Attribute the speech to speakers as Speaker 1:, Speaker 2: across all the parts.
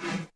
Speaker 1: Get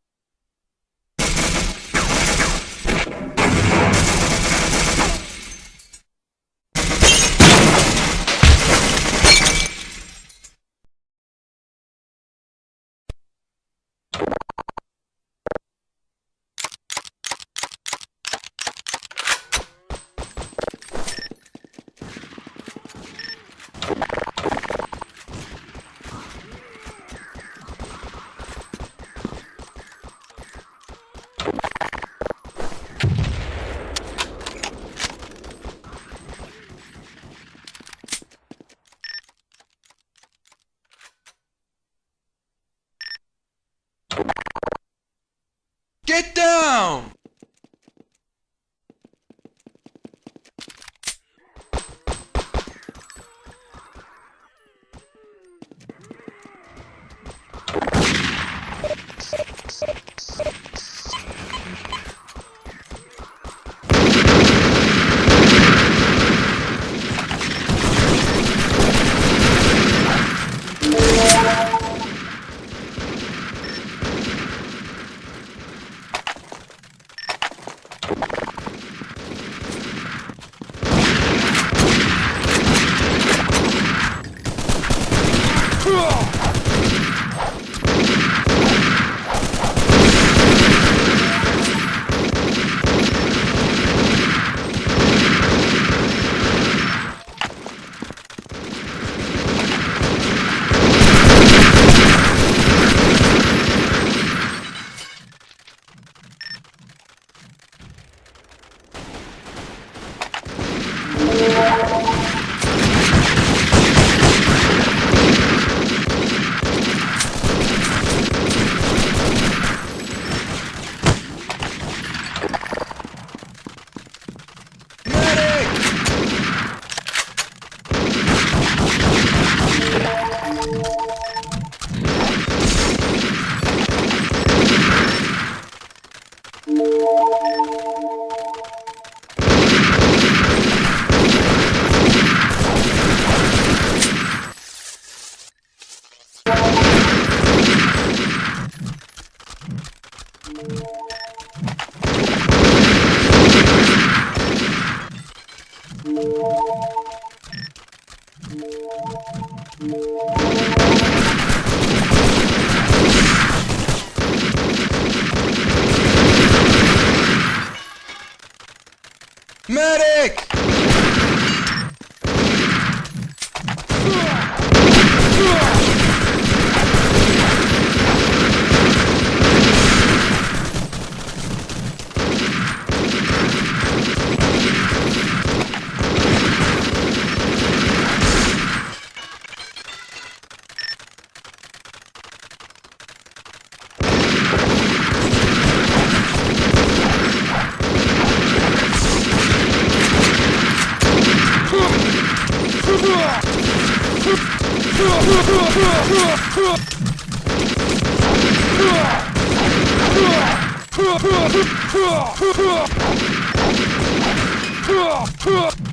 Speaker 1: Medic! Huh!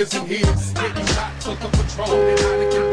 Speaker 2: Niggas in here. Getting shot for the patrol and get